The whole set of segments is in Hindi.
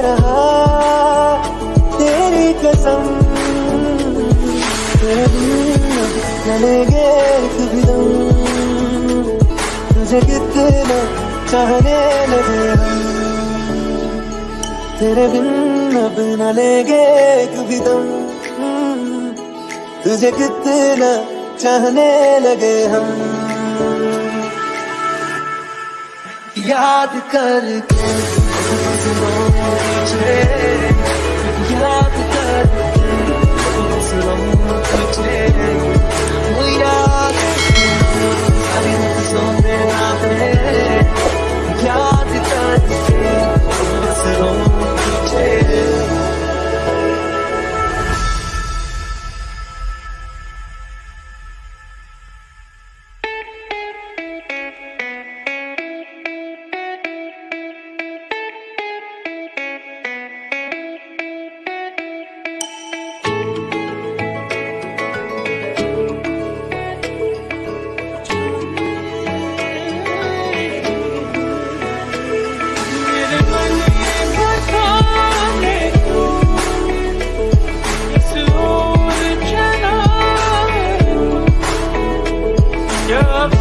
रहा, तेरी कसम। तेरे दिन चलेंगे तुझे कितना चाहने लगे तेरे बिन अब न लेंगे कभी दम। तुझे कितना चाहने लगे हम। याद करके 我怎么都理解。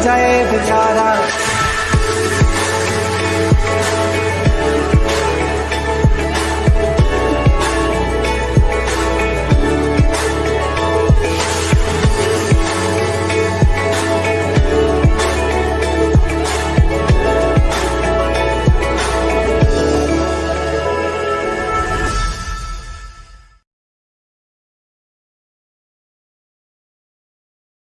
जाए बेचारा।